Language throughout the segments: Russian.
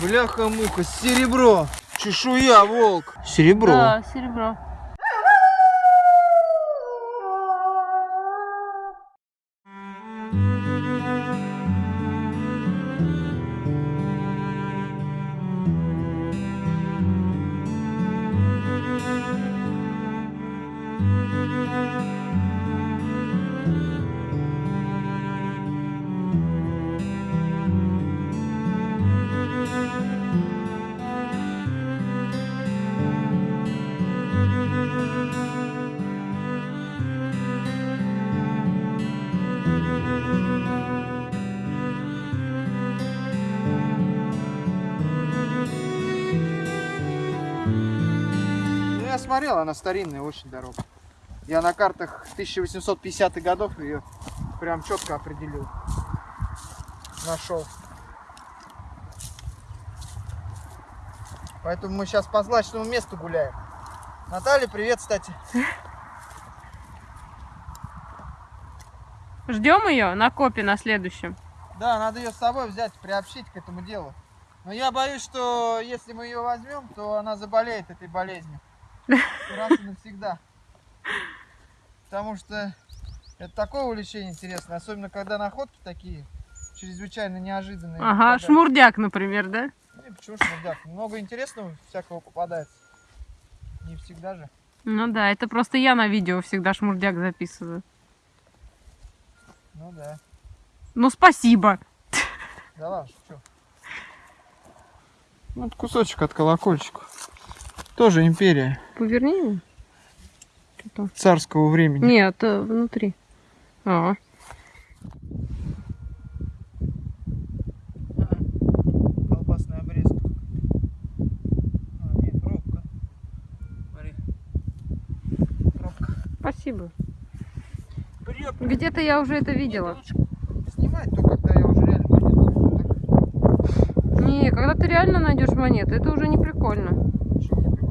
Бляха-муха, серебро. Чешуя, волк. Серебро. Да, серебро. Я смотрел, она старинная, очень дорога. Я на картах 1850-х годов ее прям четко определил. Нашел. Поэтому мы сейчас по злачному месту гуляем. Наталья, привет, кстати. Ждем ее на копе на следующем. Да, надо ее с собой взять, приобщить к этому делу. Но я боюсь, что если мы ее возьмем, то она заболеет этой болезнью. Раз и навсегда. Потому что это такое увлечение интересное, особенно когда находки такие чрезвычайно неожиданные. Ага, попадаются. шмурдяк, например, да? Не, почему шмурдяк? Много интересного всякого попадается. Не всегда же. Ну да, это просто я на видео всегда шмурдяк записываю. Ну да. Ну спасибо. Да ладно, что? Вот кусочек от колокольчика. Тоже империя Поверни его. Что-то. царского времени. Нет, э, внутри. А. А, спасибо. Где-то я уже это видела. Снимать то, когда я уже реально монету. Не, когда ты реально найдешь монеты, это уже не прикольно.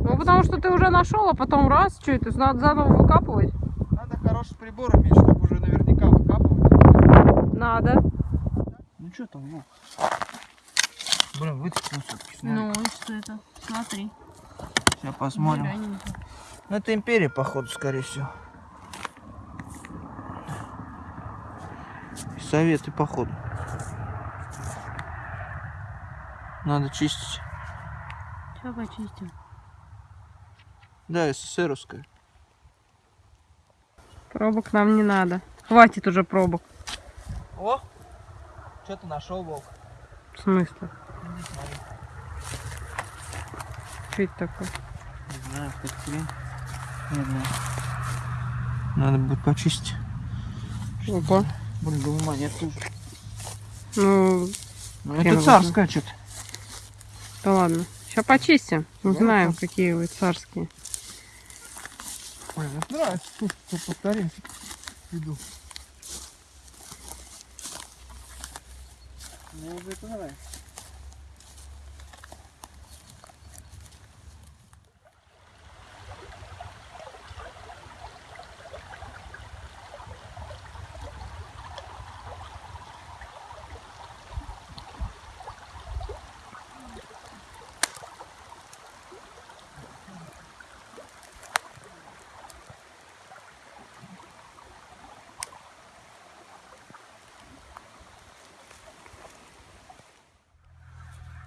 Ну, потому что ты уже нашел, а потом раз, что это, надо заново выкапывать? Надо хороший прибор иметь, чтобы уже наверняка выкапывать. Надо. Ну что там, ну? Блин, вытащил все-таки. Ну, и что это? Смотри. Сейчас посмотрим. Ну, это империя, походу, скорее всего. И Советы, походу. Надо чистить. Сейчас почистим. Да, СССРовская. Пробок нам не надо. Хватит уже пробок. О! Что ты нашел, волк? В смысле? Смотри. Что это такое? Не знаю, как хрень. Не знаю. Надо будет почистить. Опа. Блин, думаю, монетка уже. Ну, Ну, Хрен это царская что-то. да ладно. Сейчас почистим. Да, Узнаем, да. какие вы царские. Мне нравится. Тут тут повторим. Иду. Мне уже это нравится.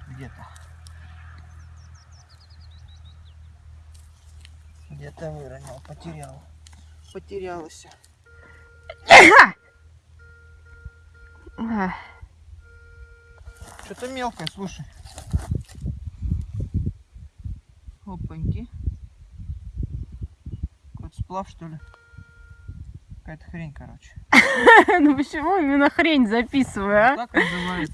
Где-то. Где-то выронил, потерял. Потерялась. Что-то мелкое, слушай. Опаньки. Какой-то сплав, что ли? Какая-то хрень, короче. Ну почему именно хрень записываю, а? Так называется.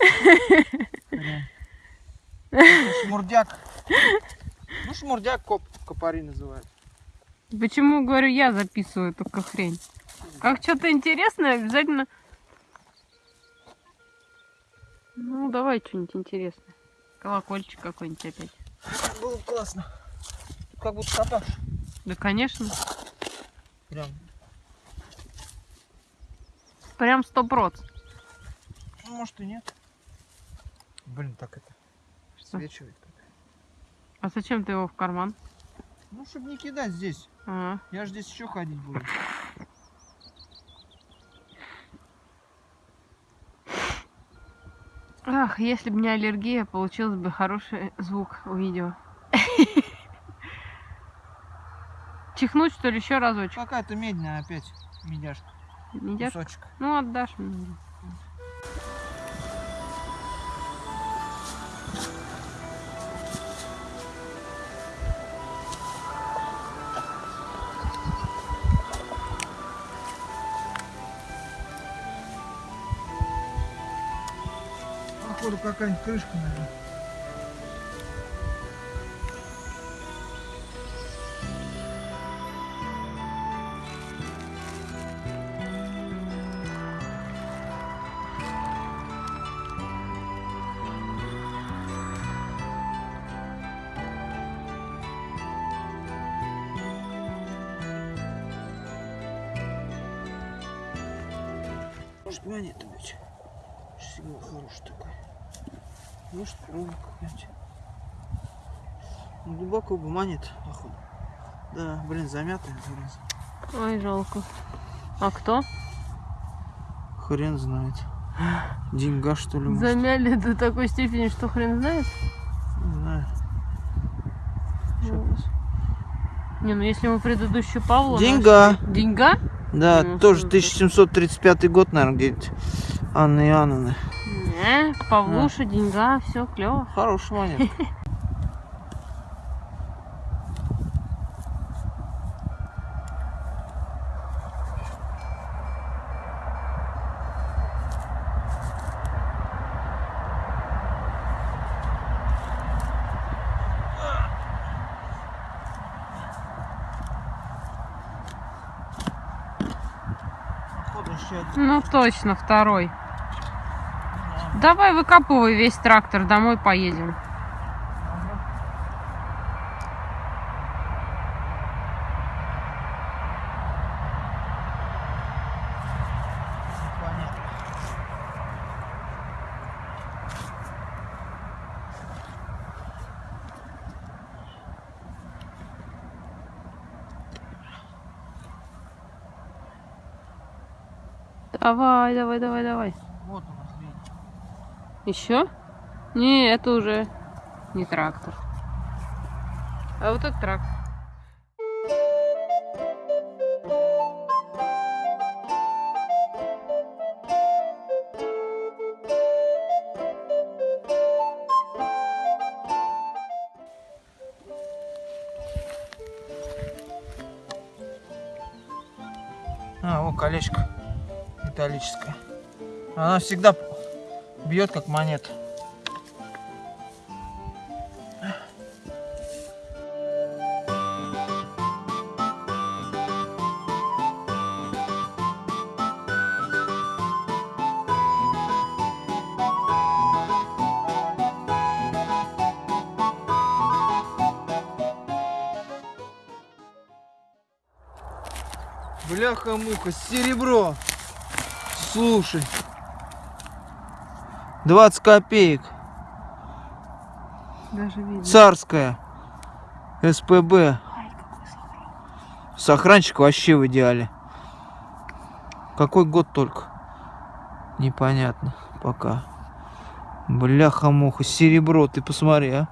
Это Шмурдяк. Ну, шмурдяк коп, копари называют. Почему, говорю, я записываю только хрень? Как что-то интересное, обязательно... Ну, давай что-нибудь интересное. Колокольчик какой-нибудь опять. Было бы классно. Как будто копаешь. Да, конечно. Прям. Прям сто проц. Ну, может и нет. Блин, так это. Свечивает как. А зачем ты его в карман? Ну, чтобы не кидать здесь. А, Я же здесь еще ходить буду. Ах, если бы не аллергия, получился бы хороший звук у видео. Чихнуть, что ли, еще разочек? Какая-то медная опять. Медяшка. Медяшка? Кусочек. Ну, отдашь мне. Походу какая-нибудь крышка, наверное. Может монета быть. Сигнал хороший такой. Провод какой-нибудь. Ну, глубоко бы монет, походу. Да, блин, замятая, зараза. Ой, жалко. А кто? Хрен знает. Деньга, что ли, может? Замяли до такой степени, что хрен знает. Не знаю. Ну, Не, ну если мы предыдущую Павла... Деньга. нашли- Деньга? Да, Ну, тоже что это? 1735 год, наверное, где-то. Анны Иоанновны. Не, Павлуша, деньга, все клево. Еще один. Ну точно, второй. Давай выкапывай весь трактор, домой поедем. Давай, давай, давай, давай. Вот у нас видите. Еще? Не, это уже не трактор. А вот это трактор. А, вот колечко металлическое. Она всегда бьет как монета. Бляха-муха, серебро. Слушай. 20 копеек. Даже видно. Царская. СПБ. Сохранчик вообще в идеале. Какой год только? Непонятно пока. Бляха-муха, серебро, ты посмотри, а.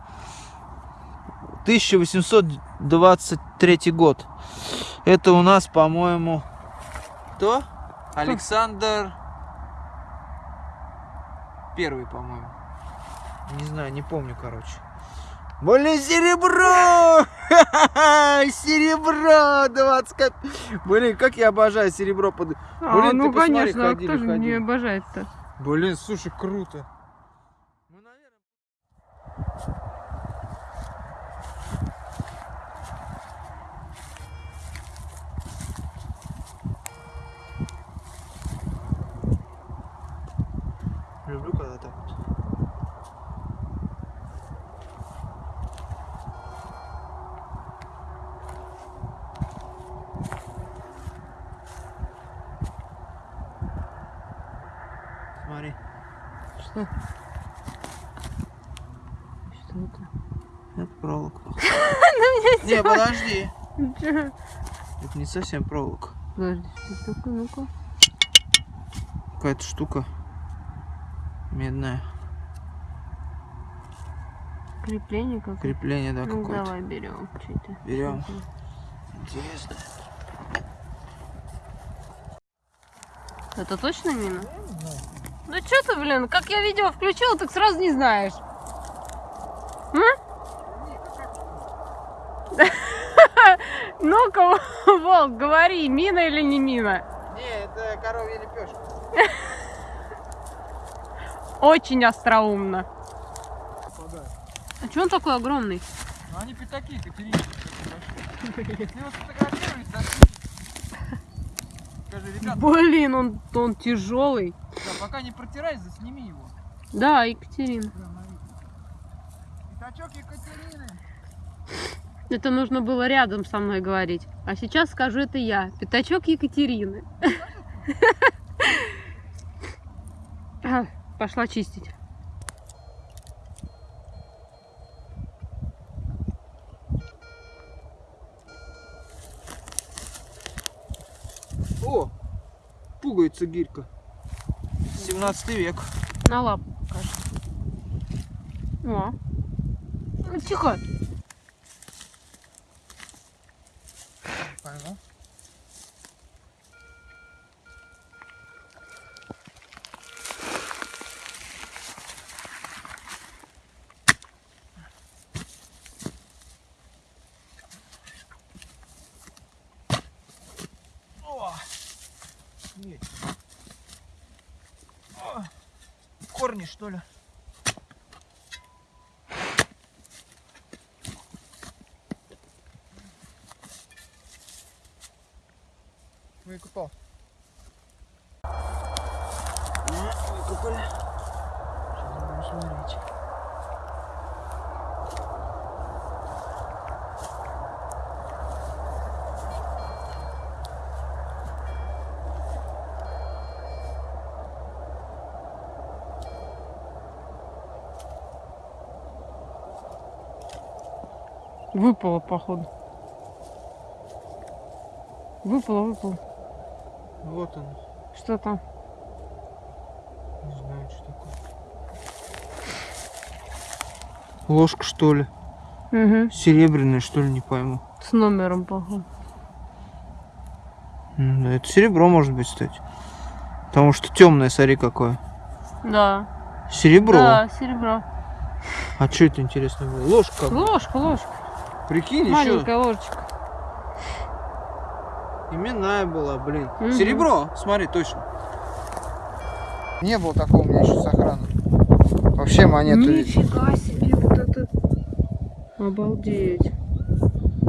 1823 год. Это у нас, по-моему, кто? Александр Первый, по-моему. Не знаю, не помню, короче. Блин, серебро! Серебро! 20 коп... Блин, как я обожаю серебро. Под... А, Блин, ну ты посмотри, конечно, а ходили, кто же не ходили. обожает-то? Блин, слушай, круто. Мы, наверное... Люблю, когда так вот. Смотри. Что? Это? Это проволока. Не, подожди. Это не совсем проволока. Подожди, что такое? Ну-ка. Какая-то штука медная. Крепление какое Крепление, да, Ну какое-то. давай берем. Берем. Интересно. Это точно мина? Ну что ты, блин, как я видео включила, так сразу не знаешь. Ну-ка, Волк, говори, мина или не мина? Не, это коровья лепешка. Очень остроумно. А что он такой огромный? Ну они пятаки, Катерина. Если его сфотографировать, зашли. Скажи, ребята, Блин, он, он тяжелый. Пока не протирай, засними его. Да, Екатерина. Пятачок Екатерины. Это нужно было рядом со мной говорить. А сейчас скажу это я. Пятачок Екатерины. Пошла чистить. О, пугается гирька. 17 век. На лапу покажи. О. Ну, Тихо. Пойму. О! Есть. О! Корни, что ли? Смотреть. Выпало, походу. Выпало, выпало. Вот он. Что там? Не знаю, что такое. Ложка, что ли? Угу. Серебряная, что ли, не пойму. С номером, походу. М, да Это серебро может быть, кстати. Потому что темное, смотри, какое. Да. Серебро. Да, серебро. А что это интересно было? Ложка. Ложка, ложка. Прикинь, еще Маленькая ложечка. Именная была, блин. Мгм. Серебро, смотри, точно. Не было такого у меня еще сохрана. Вообще монету. Нифига себе, вот это. Обалдеть.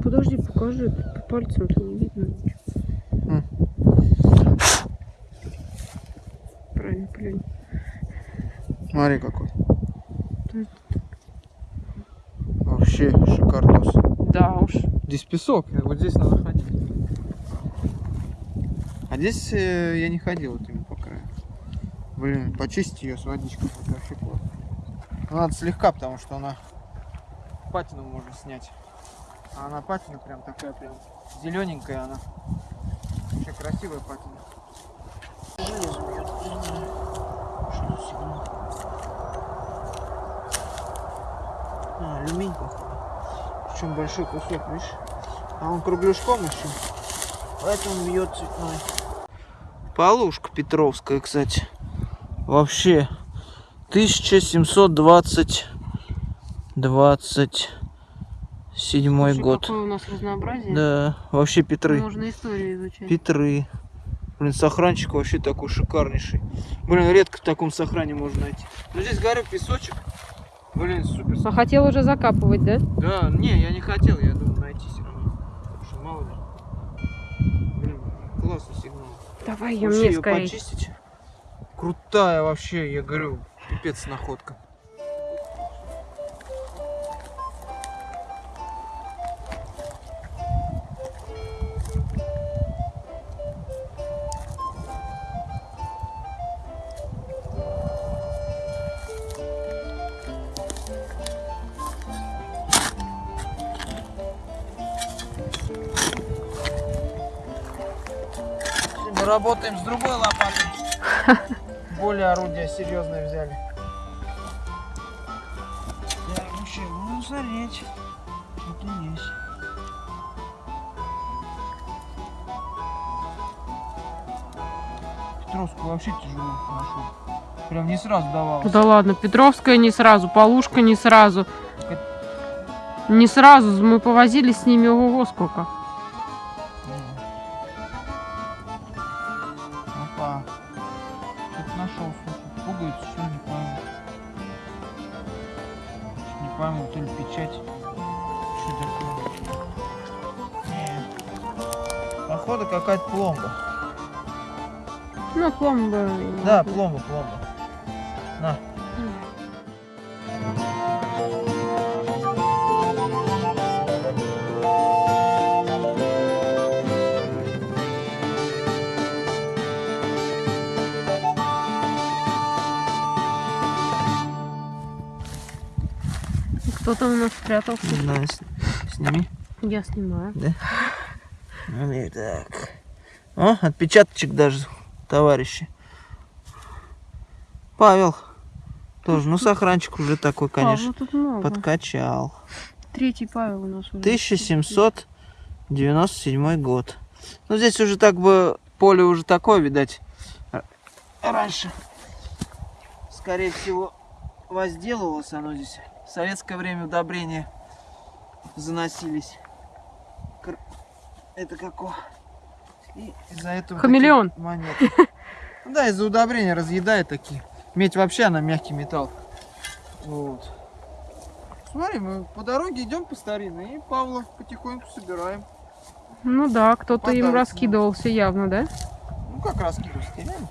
Подожди, покажи. По пальцам-то не видно ничего. Правильно, плюнь. Смотри какой. Вообще шикардос. Да уж. Здесь песок, вот здесь надо ходить. А здесь э, я не ходил именно по краю. Блин, почистить ее с водичкой. Ну, надо слегка, потому что она патину можно снять. А она патина прям такая прям зелененькая она. Вообще красивая патина. А, алюминий походу. Причем большой кусок, видишь? А он кругляшком еще. Поэтому бьет цветной. Полушка Петровская, кстати. Вообще 1720 27 Слушай, год. Какое у нас разнообразие. Да, вообще Петры. Можно историю изучать. Петры. Блин, сохранчик вообще такой шикарнейший. Блин, редко в таком сохране можно найти. Ну здесь горы, песочек. Блин, супер. А хотел уже закапывать, да? Да, не, я не хотел, я думал найти все равно. Потому что мало ли. Блин, классный сигнал. Давай ее Вообще мне скорее. почистить. Крутая вообще, я говорю, пипец находка. Работаем с другой лопатой. Более орудия серьезные взяли. Так, ну что, будем смотреть. Что-то есть. Петровскую вообще тяжело нашел. Прям не сразу давалось. Да ладно, Петровская не сразу, Полушка не сразу. Не сразу, мы повозили с ними ого сколько. Опа. Что-то нашел, слушай. Пугается, что ли, не пойму. Не пойму, то ли печать. Что такое? Не. Походу какая-то пломба. Ну, пломба. Да, пломба, пломба. На. Кто там у нас спрятался? Не знаю, сними. Я снимаю. Ну и так. О, отпечаточек даже, товарищи. Павел. Тоже, ну сохранчик уже такой, конечно, много. подкачал. Третий Павел у нас уже. 1797 год. Ну здесь уже так бы поле уже такое, видать, раньше. Скорее всего, возделывалось оно здесь. В советское время удобрения заносились. Это како. И из-за этого Хамелеон. монеты. Ну Да, из-за удобрения разъедает такие. Медь вообще она мягкий металл. Вот. Смотри, мы по дороге идем по старинной и Павла потихоньку собираем. Ну да, кто-то им раскидывался явно, да? Ну как раскидывать, реально?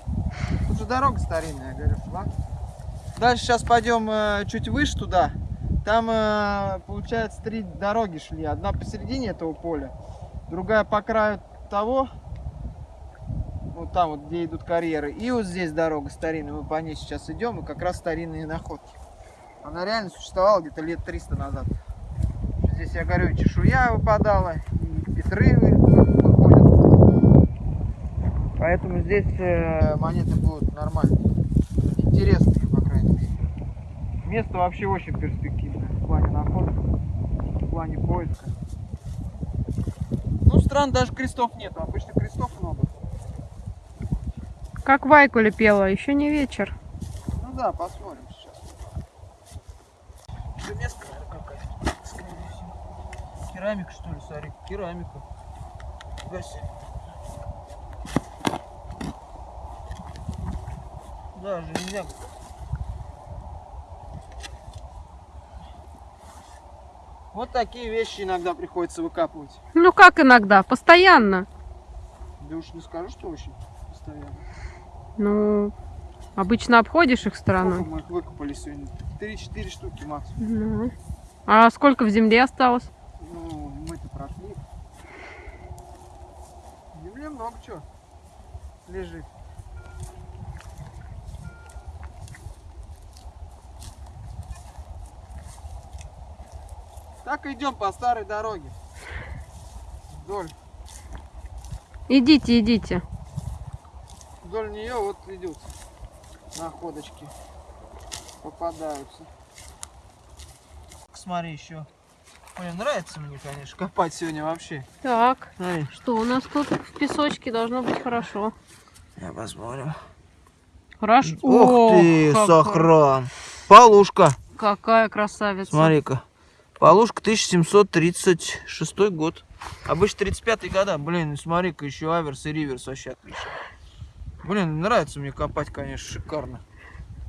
Тут же дорога старинная, я говорю. ладно. Дальше сейчас пойдем э, чуть выше туда. Там, э, получается, три дороги шли. Одна посередине этого поля, другая по краю того, вот там вот, где идут карьеры. И вот здесь дорога старинная, мы по ней сейчас идем, и как раз старинные находки. Она реально существовала где-то лет 300 назад. Здесь, я говорю, чешуя выпадала, и петры вы- вы- выходят. Поэтому здесь э, монеты будут нормальные. Интересные, по крайней мере. Место вообще очень перспективное плане находок, в плане поиска. Ну, стран даже крестов нет, обычно крестов много. Как Вайкуля пела, еще не вечер. Ну да, посмотрим сейчас. Железка, наверное, какая-то, скорее всего. Керамика, что ли, смотри, керамика. Гаси. Да, железяка. Вот такие вещи иногда приходится выкапывать. Ну как иногда, постоянно. Да уж не скажу, что очень постоянно. Ну, обычно обходишь их Сколько стороной. мы их выкопали сегодня? 3-4 штуки максимум. Ну. А сколько в земле осталось? Ну, мы-то прошли. В земле много чего лежит. Так идем по старой дороге. Вдоль, Идите, идите. вдоль нее вот идут находочки. Попадаются. Смотри еще. Ой, нравится мне, конечно, копать сегодня вообще. Так, Смотри. что у нас тут в песочке должно быть хорошо. Я посмотрим. Хорошо. Ух ты, как- сохран. Полушка. Какая красавица. Смотри-ка. Полушка 1736 год. Обычно 35 года. Блин, и смотри-ка, еще аверс и риверс вообще отлично. Блин, нравится мне копать, конечно, шикарно.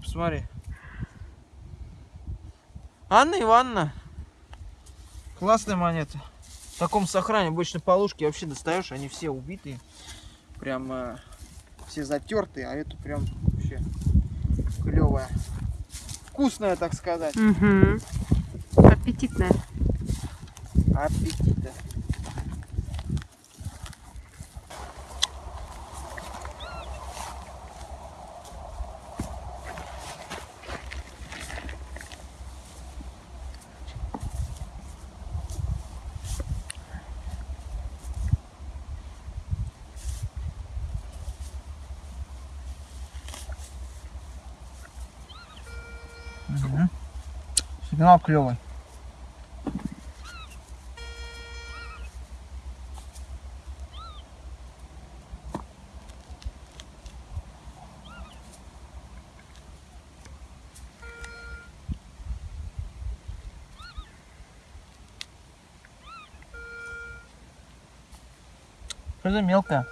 Посмотри. Анна Ивановна. Классная монета. В таком сохране обычно полушки вообще достаешь, они все убитые. Прям э, все затертые, а эту прям вообще клевая. Вкусная, так сказать. Угу аппетитная. Аппетитная. Угу. Сигнал клевый. Что за мелкая?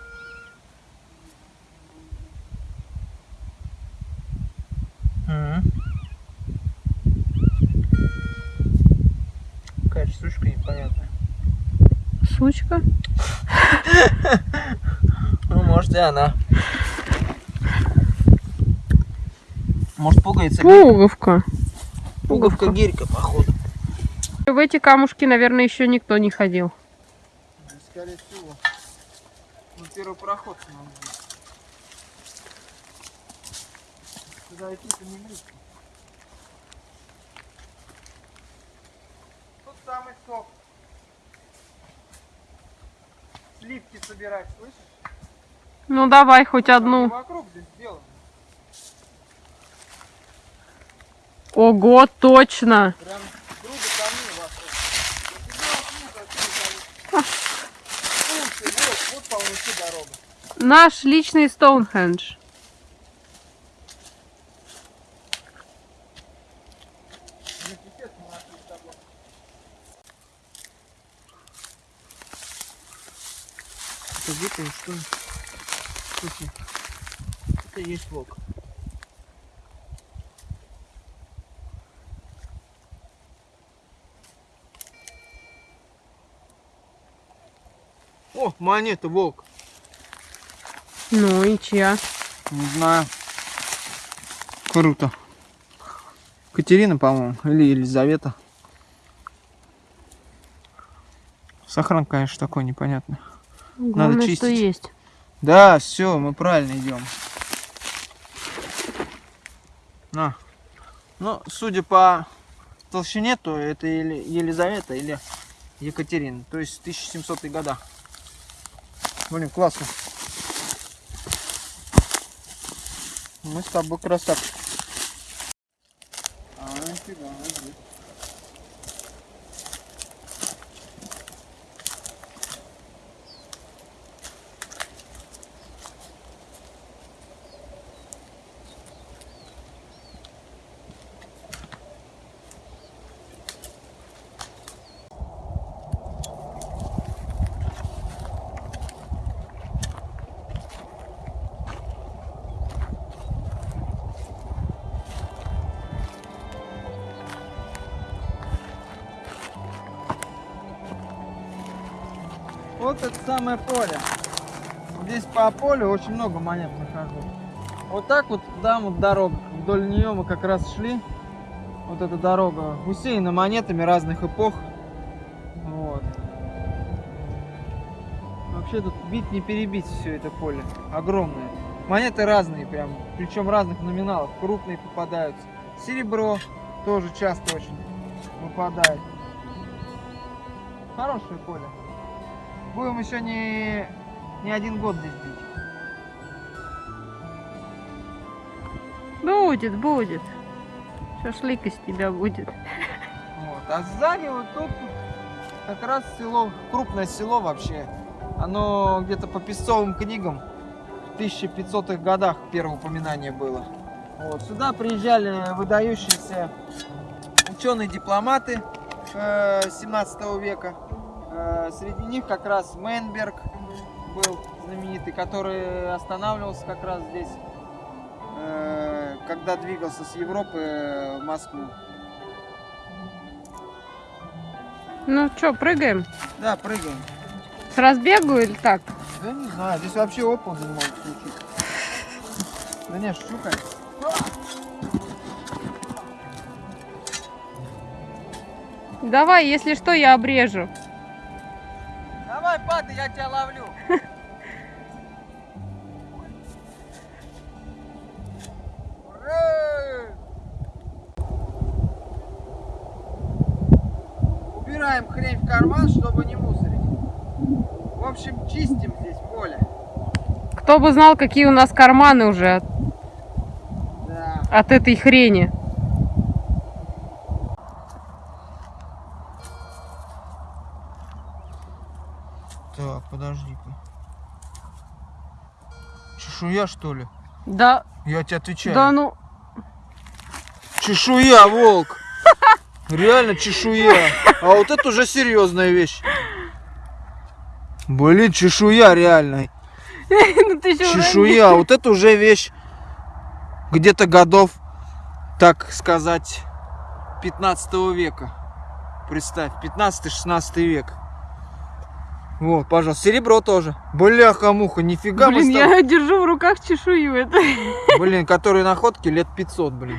Какая штучка непонятная. Сучка. Ну, может и она. Может пугается Пуговка. пуговка гирька, походу. В эти камушки, наверное, еще никто не ходил. Скорее всего. Первый проход быть. Сюда идти-то не близко. Тут самый сок. Сливки собирать, слышишь? Ну давай хоть Там одну. Вокруг здесь сделано. Ого, точно. Прям Вот полностью дорога. Наш личный Стоунхендж. Это выпал, что? Слушай, это есть волк. О, монета, волк. Ну и чья? Не знаю. Круто. Катерина, по-моему, или Елизавета. Сохран, конечно, такой непонятный. Главное, что чистить. есть. Да, все, мы правильно идем. На. Ну, судя по толщине, то это или Елизавета, или Екатерина. То есть 1700 года. Блин, классно. Мы с тобой красавчик. Вот это самое поле. Здесь по полю очень много монет нахожу. Вот так вот там вот дорога. Вдоль нее мы как раз шли. Вот эта дорога усеяна монетами разных эпох. Вот. Вообще тут бить не перебить все это поле. Огромное. Монеты разные прям. Причем разных номиналов. Крупные попадаются. Серебро тоже часто очень выпадает. Хорошее поле. Будем еще не, не один год здесь бить. Будет, будет. Шашлык из тебя будет. Вот. А сзади вот тут как раз село, крупное село вообще. Оно где-то по песцовым книгам в 1500-х годах первое упоминание было. Вот. Сюда приезжали выдающиеся ученые-дипломаты э, 17 века. Э, Среди них как раз Мейнберг был знаменитый, который останавливался как раз здесь, э, когда двигался с Европы в Москву. Ну что, прыгаем? Да, прыгаем. С разбегу или так? Да не знаю, здесь вообще оползень может случиться. Да не, шучу, конечно. Давай, если что, я обрежу. Падай, я тебя ловлю. Убираем хрень в карман, чтобы не мусорить. В общем, чистим здесь поле. Кто бы знал, какие у нас карманы уже от, Да. от этой хрени. Так, подожди-ка. Чешуя, что ли? Да, Я тебе отвечаю. да ну. Чешуя, волк. Реально чешуя. А вот это уже серьезная вещь. Блин, чешуя реально. ну Чешуя. Вот это уже вещь где-то годов, так сказать, 15 века. Представь, 15-16 век. Вот, пожалуйста, серебро тоже. Бляха-муха, нифига Блин, я держу в руках чешую. Это. Блин, которые находки лет 500, блин.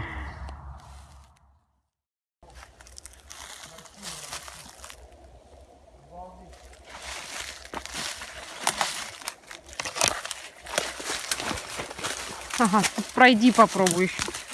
Ага, пройди попробуй еще.